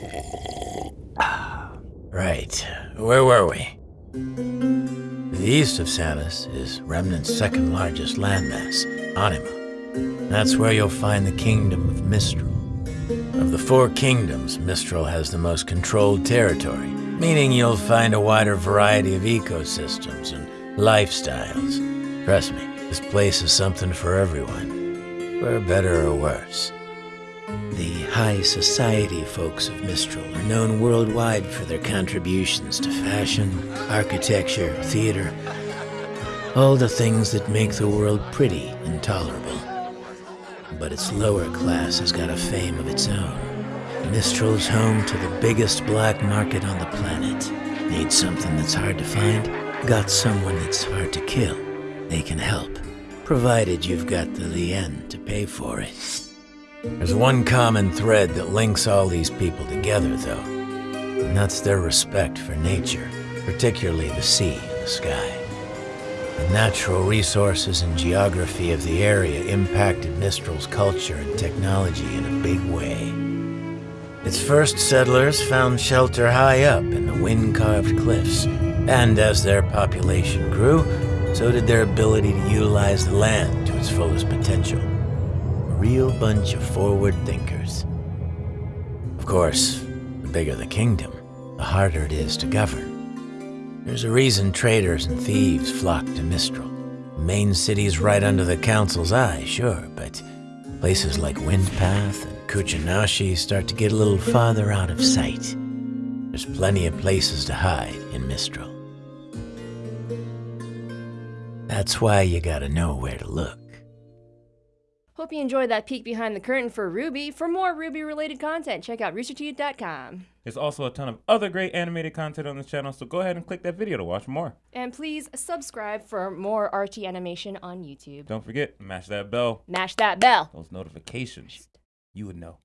Right. Where were we? The east of Sanus is Remnant's second largest landmass, Anima. That's where you'll find the kingdom of Mistral. Of the four kingdoms, Mistral has the most controlled territory, meaning you'll find a wider variety of ecosystems and lifestyles. Trust me, this place is something for everyone, for better or worse. The high society folks of Mistral are known worldwide for their contributions to fashion, architecture, theater, all the things that make the world pretty and tolerable. But its lower class has got a fame of its own. Mistral's home to the biggest black market on the planet. Need something that's hard to find? Got someone that's hard to kill? They can help, provided you've got the lien to pay for it. There's one common thread that links all these people together, though, and that's their respect for nature, particularly the sea and the sky. The natural resources and geography of the area impacted Mistral's culture and technology in a big way. Its first settlers found shelter high up in the wind-carved cliffs, and as their population grew, so did their ability to utilize the land to its fullest potential real bunch of forward thinkers. Of course, the bigger the kingdom, the harder it is to govern. There's a reason traders and thieves flock to Mistral. The main city's right under the council's eye, sure, but places like Windpath and Kuchinashi start to get a little farther out of sight. There's plenty of places to hide in Mistral. That's why you gotta know where to look. Hope you enjoyed that peek behind the curtain for RWBY. For more RWBY-related content, check out roosterteeth.com. There's also a ton of other great animated content on this channel, so go ahead and click that video to watch more. And please subscribe for more RT animation on YouTube. Don't forget, mash that bell, Mash that bell. those notifications. You would know.